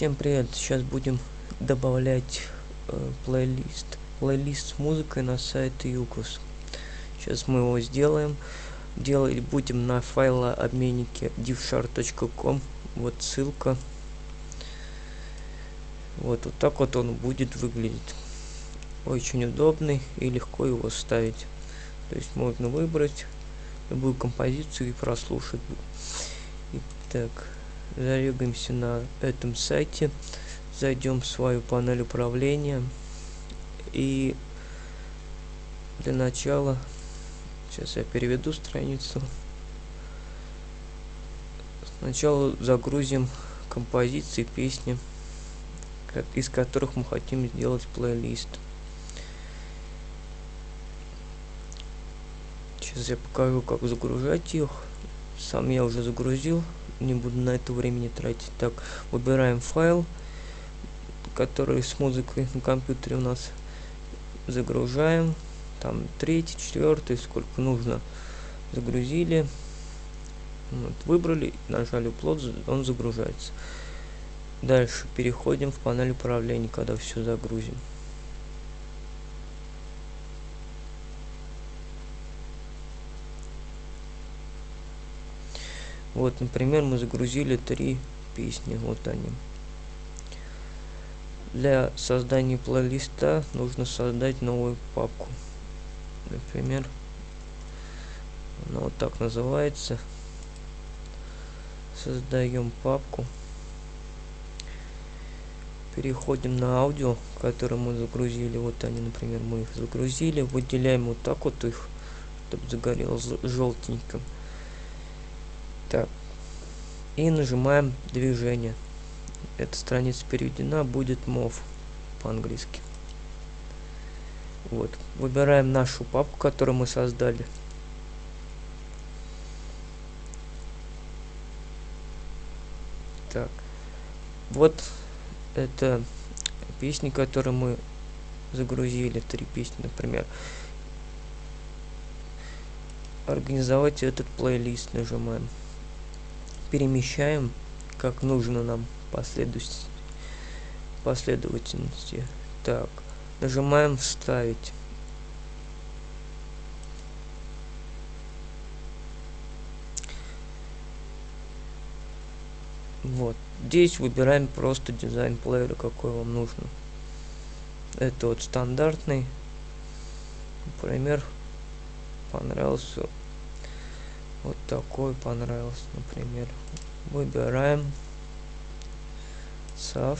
Всем привет! Сейчас будем добавлять э, плейлист. Плейлист с музыкой на сайт Юкус. Сейчас мы его сделаем. Делать будем на файлообменнике divshar.com. Вот ссылка. Вот, вот так вот он будет выглядеть. Очень удобный и легко его ставить. То есть можно выбрать любую композицию и прослушать. Итак, Зарегаемся на этом сайте. Зайдем в свою панель управления. И для начала, сейчас я переведу страницу. Сначала загрузим композиции, песни, из которых мы хотим сделать плейлист. Сейчас я покажу, как загружать их. Сам я уже загрузил не буду на это времени тратить. Так, выбираем файл, который с музыкой на компьютере у нас загружаем. Там третий, четвертый, сколько нужно. Загрузили. Вот, выбрали, нажали upload, он загружается. Дальше переходим в панель управления, когда все загрузим. Вот, например, мы загрузили три песни, вот они. Для создания плейлиста нужно создать новую папку. Например, она вот так называется. Создаем папку. Переходим на аудио, которые мы загрузили. Вот они, например, мы их загрузили. Выделяем вот так вот их, чтобы загорелось желтеньким. Так. И нажимаем движение. Эта страница переведена, будет MOV по-английски. Вот. Выбираем нашу папку, которую мы создали. Так. Вот это песни, которые мы загрузили. Три песни, например. Организовать этот плейлист нажимаем перемещаем как нужно нам последовательности. Так, нажимаем вставить. Вот. Здесь выбираем просто дизайн плеера, какой вам нужно. Это вот стандартный. Например, понравился вот такой понравился, например. Выбираем SAF.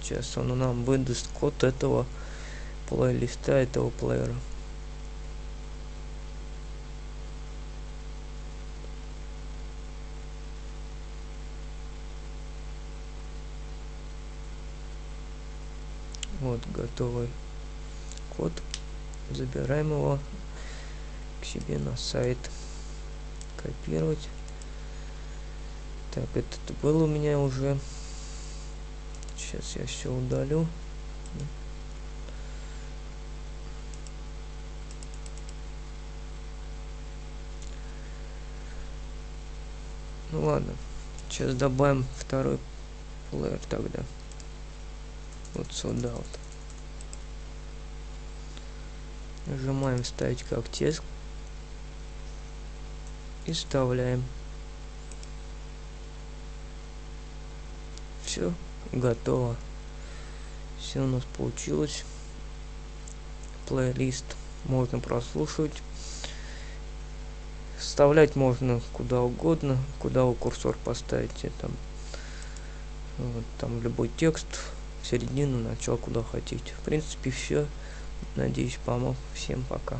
Сейчас он нам выдаст код этого плейлиста, этого плеера. Вот готовый код. Забираем его к себе на сайт копировать. Так это было у меня уже. Сейчас я все удалю. Ну ладно сейчас добавим второй плеер тогда. Вот сюда вот нажимаем вставить как текст и вставляем. Все, готово. Все у нас получилось. Плейлист можно прослушать. Вставлять можно куда угодно, куда вы курсор поставите. Там, вот, там любой текст, в середину, начало, куда хотите. В принципе, все. Надеюсь, помог. Всем пока.